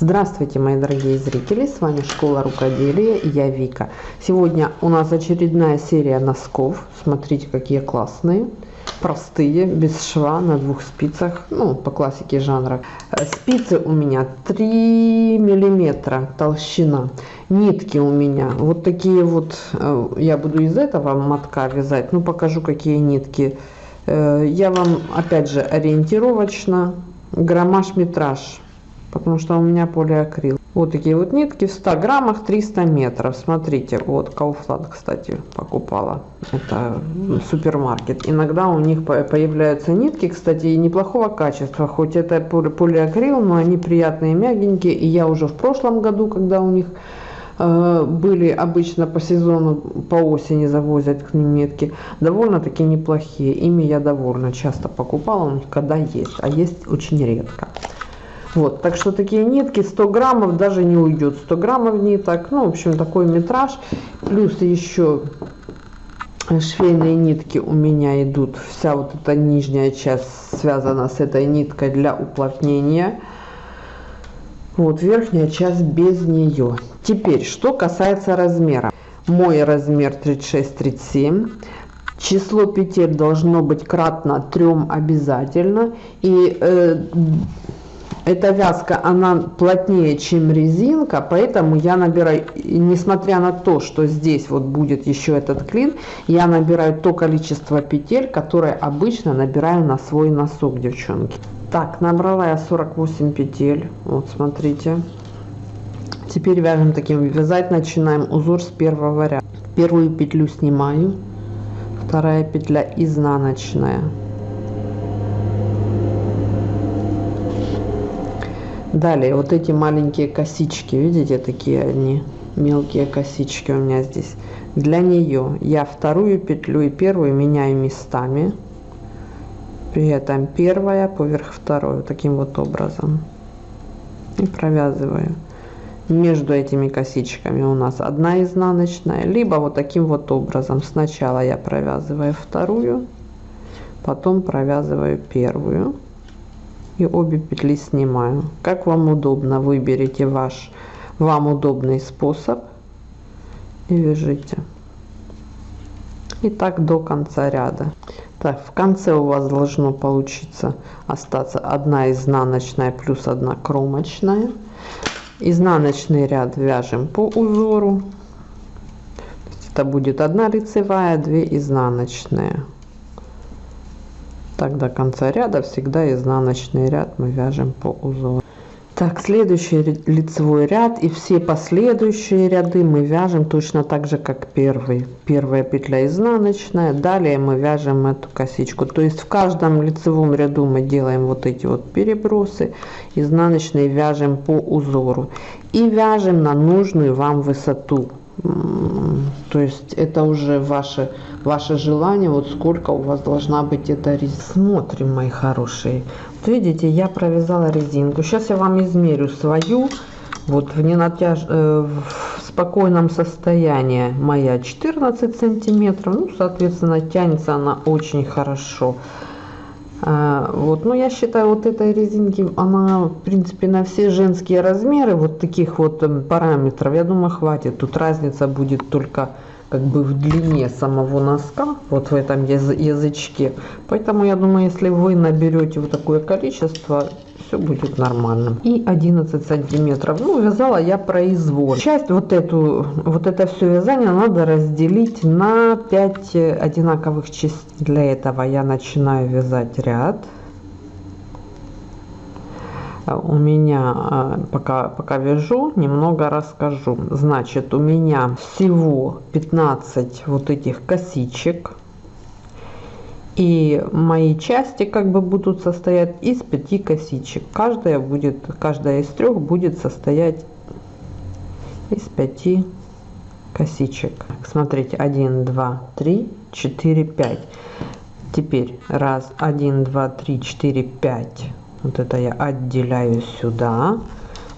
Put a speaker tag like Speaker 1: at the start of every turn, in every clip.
Speaker 1: Здравствуйте, мои дорогие зрители! С вами Школа Рукоделия и я Вика. Сегодня у нас очередная серия носков. Смотрите, какие классные. Простые, без шва, на двух спицах. Ну, по классике жанра. Спицы у меня 3 миллиметра толщина. Нитки у меня вот такие вот. Э, я буду из этого мотка вязать. Ну, покажу, какие нитки. Э, я вам, опять же, ориентировочно. Граммаж-метраж потому что у меня полиакрил. Вот такие вот нитки в 100 граммах 300 метров. Смотрите, вот Kaufland, кстати, покупала. Это супермаркет. Иногда у них появляются нитки, кстати, неплохого качества. Хоть это полиакрил, но они приятные, мягенькие. И я уже в прошлом году, когда у них э, были обычно по сезону, по осени завозят к ним нитки, довольно-таки неплохие. Ими я довольно часто покупала, когда есть, а есть очень редко. Вот, так что такие нитки 100 граммов даже не уйдет. 100 граммов ниток, ну, в общем, такой метраж. Плюс еще швейные нитки у меня идут. Вся вот эта нижняя часть связана с этой ниткой для уплотнения. Вот верхняя часть без нее. Теперь, что касается размера. Мой размер 36-37. Число петель должно быть кратно 3 обязательно. И э, эта вязка, она плотнее, чем резинка, поэтому я набираю, несмотря на то, что здесь вот будет еще этот клин, я набираю то количество петель, которое обычно набираю на свой носок, девчонки. Так, набрала я 48 петель, вот смотрите. Теперь вяжем таким, вязать начинаем узор с первого ряда. Первую петлю снимаю, вторая петля изнаночная. Далее, вот эти маленькие косички, видите, такие они, мелкие косички у меня здесь. Для нее я вторую петлю и первую меняю местами. При этом первая поверх второй, таким вот образом. И провязываю. Между этими косичками у нас одна изнаночная, либо вот таким вот образом. Сначала я провязываю вторую, потом провязываю первую и обе петли снимаю. Как вам удобно? Выберите ваш. Вам удобный способ. И вяжите. И так до конца ряда. Так в конце у вас должно получиться остаться одна изнаночная плюс одна кромочная. Изнаночный ряд вяжем по узору. Это будет одна лицевая 2 изнаночные так до конца ряда всегда изнаночный ряд мы вяжем по узору. Так следующий лицевой ряд и все последующие ряды мы вяжем точно так же как первый. Первая петля изнаночная далее мы вяжем эту косичку. То есть в каждом лицевом ряду мы делаем вот эти вот перебросы изнаночные вяжем по узору и вяжем на нужную вам высоту то есть это уже ваше ваше желание. Вот сколько у вас должна быть эта резинка? Смотрим мои хорошие. Вот видите я провязала резинку. Сейчас я вам измерю свою. Вот в ненатяж э, в спокойном состоянии моя 14 сантиметров. Ну соответственно тянется она очень хорошо. а, вот, но я считаю, вот этой резинки, она, в принципе, на все женские размеры, вот таких вот эм, параметров, я думаю, хватит. Тут разница будет только как бы в длине самого носка, вот в этом язычке. Поэтому я думаю, если вы наберете вот такое количество, все будет нормально. И 11 сантиметров. Ну, вязала я произвольно. Часть вот эту, вот это все вязание надо разделить на 5 одинаковых частей. Для этого я начинаю вязать ряд. У меня, а, пока, пока вяжу, немного расскажу. Значит, у меня всего 15 вот этих косичек и мои части как бы будут состоять из пяти косичек. Каждая будет каждая из трех будет состоять из пяти косичек. Смотрите 1 2 3 4 5 теперь раз 1 2 3 4 5 вот это я отделяю сюда.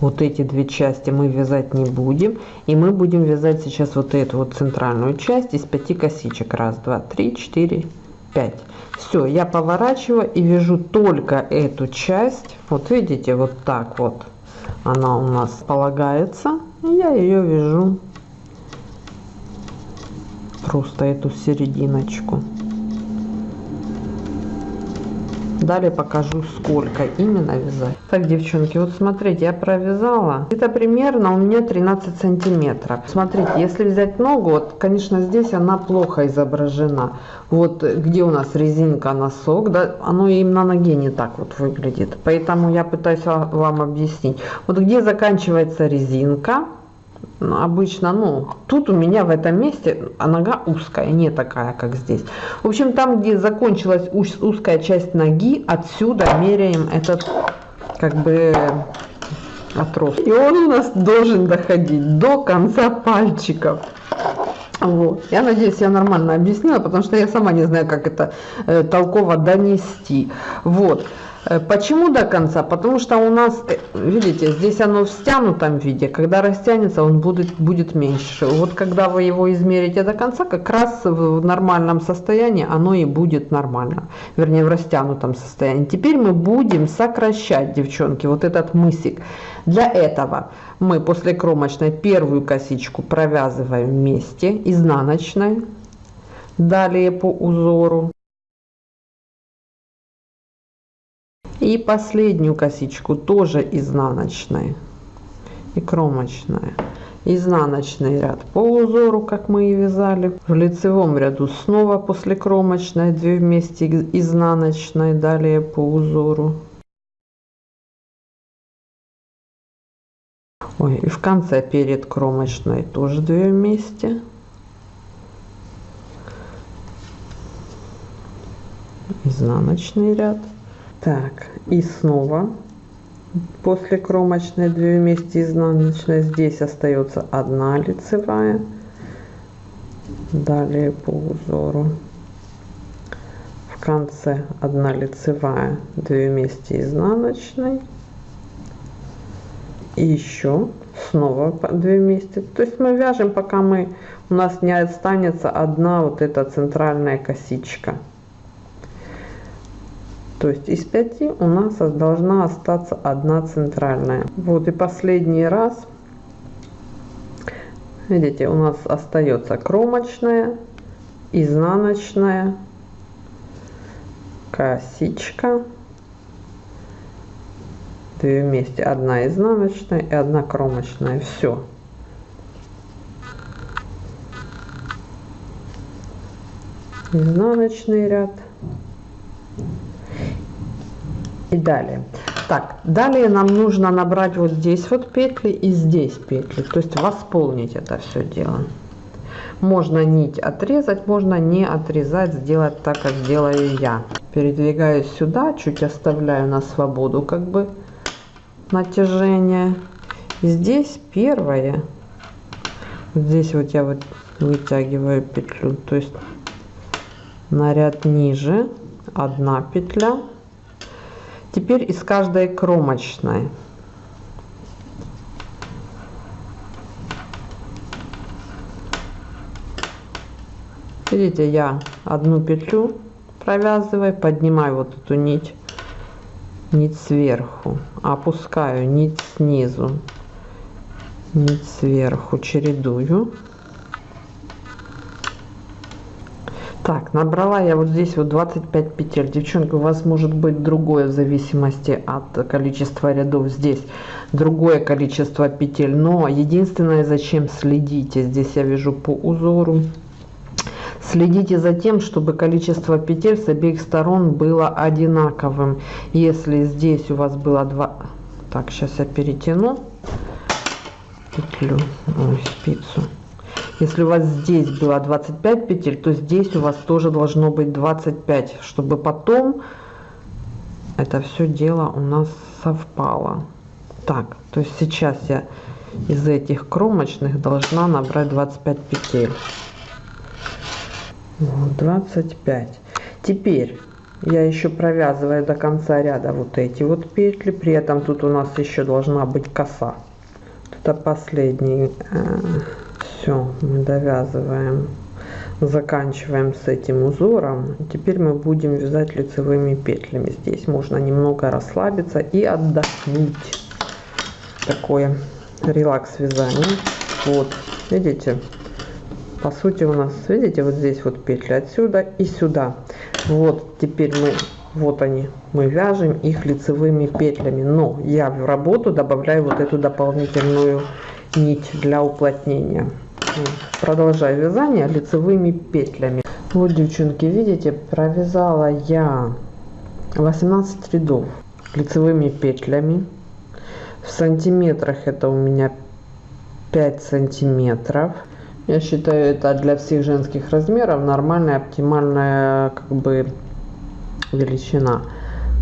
Speaker 1: Вот эти две части мы вязать не будем. И мы будем вязать сейчас вот эту вот центральную часть из пяти косичек. Раз два три четыре 5 все я поворачиваю и вяжу только эту часть. Вот видите вот так вот она у нас полагается. И я ее вяжу просто эту серединочку далее покажу сколько именно вязать. Так девчонки вот смотрите я провязала. Это примерно у меня 13 сантиметров. Смотрите если взять ногу вот конечно здесь она плохо изображена. Вот где у нас резинка носок да оно и на ноге не так вот выглядит. Поэтому я пытаюсь вам объяснить. Вот где заканчивается резинка обычно, ну, тут у меня в этом месте а нога узкая, не такая, как здесь. В общем, там, где закончилась узкая часть ноги, отсюда меряем этот, как бы, отрос. И он у нас должен доходить до конца пальчиков. Вот. Я надеюсь, я нормально объяснила, потому что я сама не знаю, как это э, толково донести. Вот. Э, почему до конца? Потому что у нас, э, видите, здесь оно в стянутом виде. Когда растянется, он будет, будет меньше. Вот когда вы его измерите до конца, как раз в нормальном состоянии оно и будет нормально. Вернее, в растянутом состоянии. Теперь мы будем сокращать, девчонки, вот этот мысик. Для этого мы после кромочной первую косичку провязываем вместе изнаночной. Далее по узору. И последнюю косичку тоже изнаночной и кромочная. Изнаночный ряд по узору, как мы и вязали. В лицевом ряду снова после кромочной 2 вместе изнаночной, далее по узору. Ой, и в конце перед кромочной тоже 2 вместе. Изнаночный ряд. Так, и снова. После кромочной 2 вместе изнаночной здесь остается одна лицевая. Далее по узору. В конце одна лицевая 2 вместе изнаночной. И еще снова 2 вместе. То есть мы вяжем пока мы у нас не останется одна вот эта центральная косичка то есть из 5 у нас должна остаться одна центральная. Вот и последний раз. Видите, у нас остается кромочная, изнаночная, косичка. Две вместе. Одна изнаночная и одна кромочная. Все. Изнаночный ряд и далее. Так далее нам нужно набрать вот здесь вот петли и здесь петли то есть восполнить это все дело. Можно нить отрезать можно не отрезать сделать так как делаю я. Передвигаюсь сюда чуть оставляю на свободу как бы натяжение. Здесь первое. Здесь вот я вот вытягиваю петлю то есть на ряд ниже одна петля Теперь из каждой кромочной. Видите я одну петлю провязываю поднимаю вот эту нить нить сверху опускаю нить снизу нить сверху чередую Так, набрала я вот здесь вот 25 петель. Девчонки, у вас может быть другое в зависимости от количества рядов здесь. Другое количество петель. Но единственное, зачем следите. Здесь я вяжу по узору. Следите за тем, чтобы количество петель с обеих сторон было одинаковым. Если здесь у вас было два... Так, сейчас я перетяну петлю, ой, спицу. Если у вас здесь было 25 петель, то здесь у вас тоже должно быть 25, чтобы потом это все дело у нас совпало. Так, то есть сейчас я из этих кромочных должна набрать 25 петель. Вот, 25. Теперь я еще провязываю до конца ряда вот эти вот петли. При этом тут у нас еще должна быть коса. Это последний э, все мы довязываем заканчиваем с этим узором теперь мы будем вязать лицевыми петлями здесь можно немного расслабиться и отдохнуть такое релакс вязание. Вот, видите? По сути у нас, видите, вот здесь вот петли отсюда и сюда. Вот, теперь мы, вот они, мы вяжем их лицевыми петлями. Но я в работу добавляю вот эту дополнительную нить для уплотнения. Продолжаю вязание лицевыми петлями. Вот, девчонки, видите, провязала я 18 рядов лицевыми петлями. В сантиметрах это у меня 5 сантиметров. Я считаю, это для всех женских размеров нормальная, оптимальная как бы величина.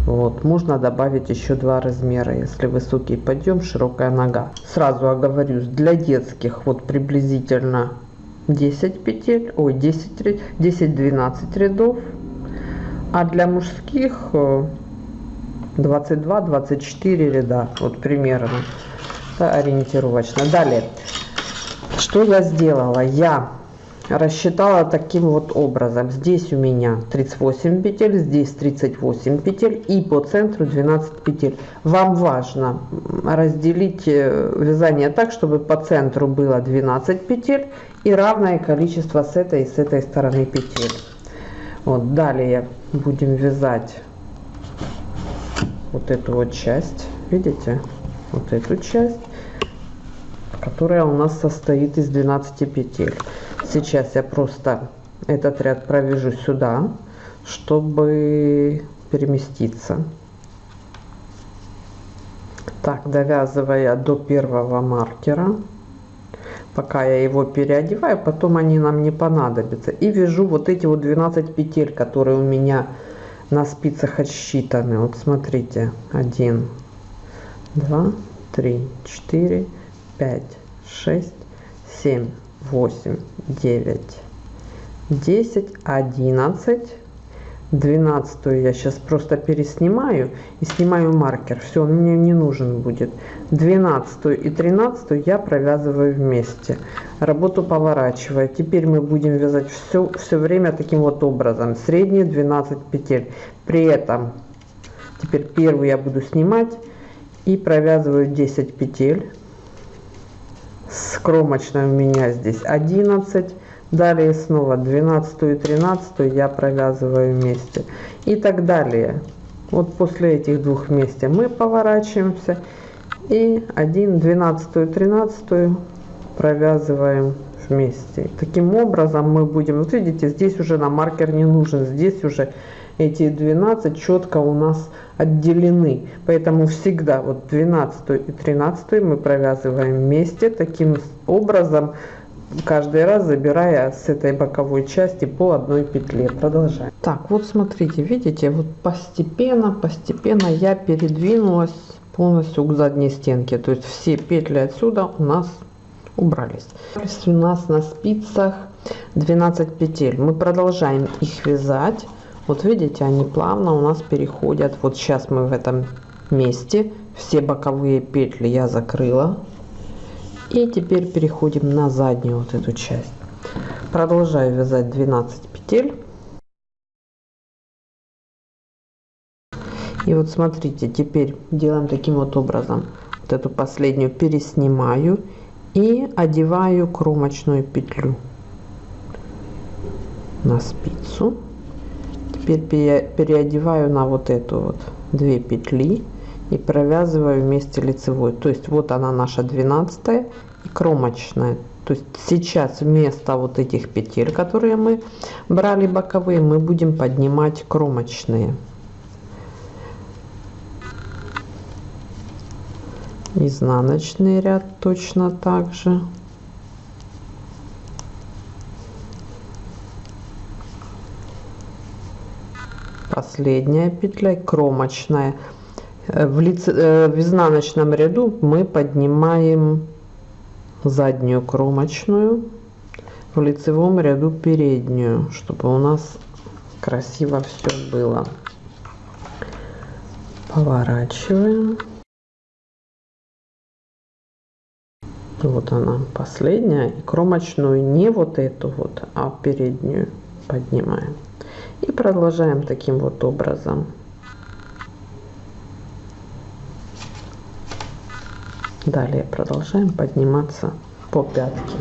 Speaker 1: Вот, можно добавить еще два размера, если высокий подъем, широкая нога. Сразу оговорюсь, для детских вот приблизительно 10 петель, ой, 10, 10-12 рядов. А для мужских 22-24 э, ряда, вот примерно, да, ориентировочно. Далее, что я сделала? Я рассчитала таким вот образом. Здесь у меня 38 петель, здесь 38 петель и по центру 12 петель. Вам важно разделить э, вязание так, чтобы по центру было 12 петель и равное количество с этой и с этой стороны петель. Вот, далее будем вязать вот эту вот часть, видите, вот эту часть, которая у нас состоит из 12 петель. Сейчас я просто этот ряд провяжу сюда, чтобы переместиться. Так, довязывая до первого маркера, пока я его переодеваю, потом они нам не понадобятся. И вяжу вот эти вот 12 петель, которые у меня на спицах отсчитаны. Вот смотрите, 1, 2, 3, 4, 5, 6, 7, 8, 9, 10, 11, 12 я сейчас просто переснимаю и снимаю маркер. Все, он мне не нужен будет. 12 и 13 я провязываю вместе. Работу поворачиваю. Теперь мы будем вязать все, все время таким вот образом. Средние 12 петель. При этом теперь первую я буду снимать и провязываю 10 петель с кромочной у меня здесь 11 далее снова 12 и 13 я провязываю вместе. И так далее. Вот после этих двух вместе мы поворачиваемся. И 1 12 и 13 провязываем вместе. Таким образом мы будем вот видите здесь уже на маркер не нужен здесь уже эти 12 четко у нас отделены. Поэтому всегда вот 12 и 13 мы провязываем вместе таким образом, каждый раз забирая с этой боковой части по одной петле. Продолжаем. Так, вот смотрите, видите, вот постепенно, постепенно я передвинулась полностью к задней стенке. То есть все петли отсюда у нас убрались. У нас на спицах 12 петель. Мы продолжаем их вязать вот видите, они плавно у нас переходят. Вот сейчас мы в этом месте. Все боковые петли я закрыла. И теперь переходим на заднюю вот эту часть. Продолжаю вязать 12 петель. И вот смотрите, теперь делаем таким вот образом. Вот эту последнюю переснимаю и одеваю кромочную петлю на спицу теперь переодеваю на вот эту вот две петли и провязываю вместе лицевой. То есть вот она наша 12 и кромочная. То есть сейчас вместо вот этих петель которые мы брали боковые мы будем поднимать кромочные. Изнаночный ряд точно так же последняя петля кромочная. Э, в, лице, э, в изнаночном ряду мы поднимаем заднюю кромочную в лицевом ряду переднюю чтобы у нас красиво все было. Поворачиваем. Вот она последняя и кромочную не вот эту вот а переднюю поднимаем и продолжаем таким вот образом. Далее продолжаем подниматься по пятке.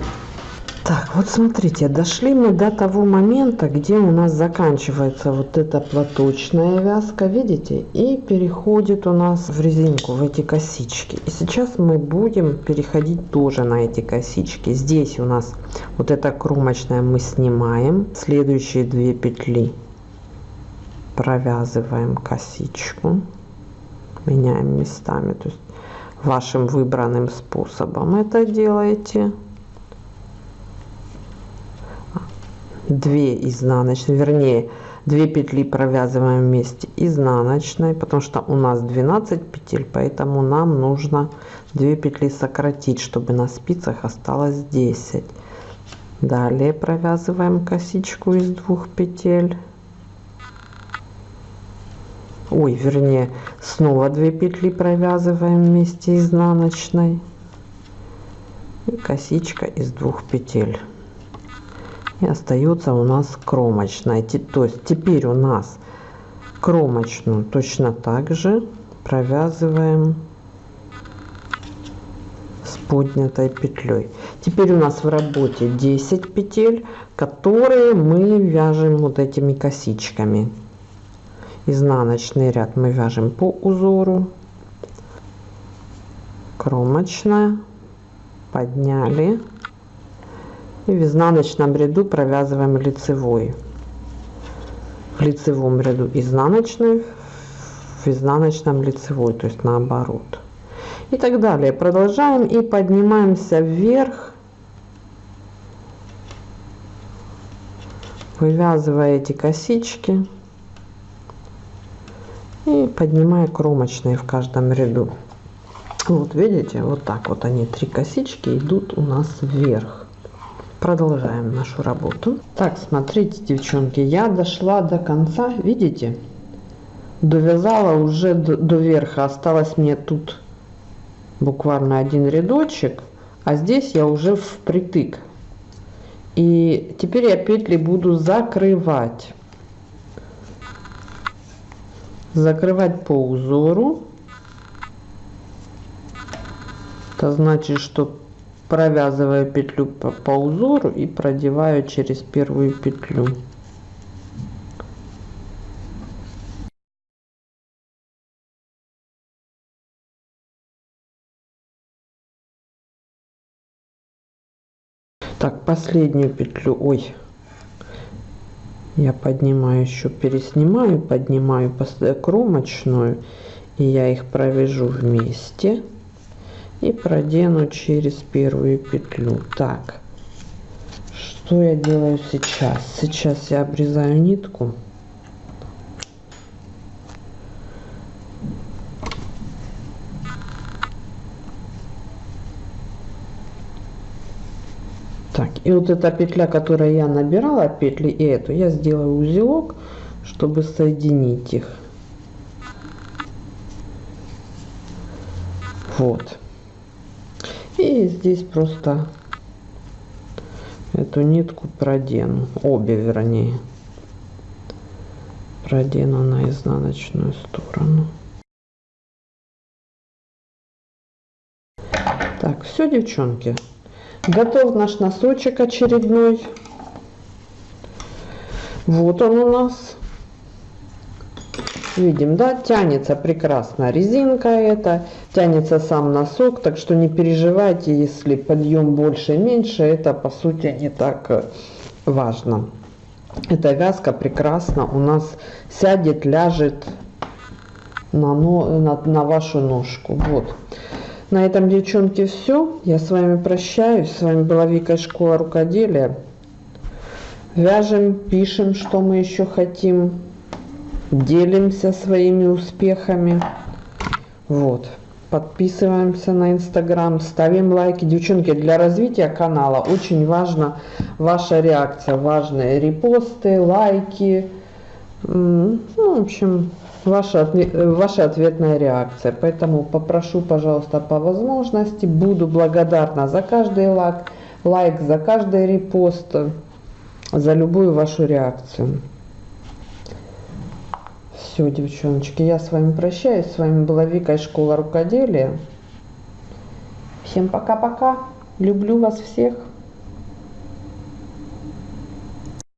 Speaker 1: Так, вот смотрите, дошли мы до того момента, где у нас заканчивается вот эта платочная вязка, видите, и переходит у нас в резинку, в эти косички. И сейчас мы будем переходить тоже на эти косички. Здесь у нас вот эта кромочная мы снимаем, следующие две петли провязываем косичку, меняем местами, то есть вашим выбранным способом это делаете. 2 изнаночные, вернее 2 петли провязываем вместе изнаночной, потому что у нас 12 петель, поэтому нам нужно 2 петли сократить, чтобы на спицах осталось 10. Далее провязываем косичку из двух петель. Ой, вернее, снова 2 петли провязываем вместе изнаночной. И косичка из двух петель и остается у нас кромочная. То есть теперь у нас кромочную точно так же провязываем с поднятой петлей. Теперь у нас в работе 10 петель которые мы вяжем вот этими косичками. Изнаночный ряд мы вяжем по узору. Кромочная. Подняли и в изнаночном ряду провязываем лицевой. В лицевом ряду изнаночный в изнаночном лицевой то есть наоборот. И так далее. Продолжаем и поднимаемся вверх. Вывязывая эти косички. И поднимая кромочные в каждом ряду. Вот видите вот так вот они три косички идут у нас вверх продолжаем нашу работу. Так смотрите девчонки я дошла до конца видите? Довязала уже до, до верха осталось мне тут буквально один рядочек а здесь я уже впритык. И теперь я петли буду закрывать. Закрывать по узору. Это значит что провязываю петлю по, по узору и продеваю через первую петлю. Так последнюю петлю. Ой я поднимаю еще переснимаю поднимаю кромочную и я их провяжу вместе и продену через первую петлю. Так что я делаю сейчас? Сейчас я обрезаю нитку. Так и вот эта петля которая я набирала петли и эту я сделаю узелок чтобы соединить их. Вот и здесь просто эту нитку продену обе вернее продену на изнаночную сторону. Так все девчонки готов наш носочек очередной. Вот он у нас. Видим да тянется прекрасно резинка это тянется сам носок так что не переживайте если подъем больше меньше это по сути не так э, важно. Эта вязка прекрасно у нас сядет ляжет на, на, на вашу ножку. Вот. На этом девчонки все я с вами прощаюсь. С вами была вика школа рукоделия. Вяжем пишем что мы еще хотим. Делимся своими успехами. Вот подписываемся на инстаграм ставим лайки. Девчонки для развития канала очень важно ваша реакция. Важные репосты лайки. Ну, в общем ваша ваша ответная реакция. Поэтому попрошу пожалуйста по возможности. Буду благодарна за каждый лайк лайк за каждый репост за любую вашу реакцию все, девчоночки, я с вами прощаюсь. С вами была Вика из школы рукоделия. Всем пока-пока. Люблю вас всех.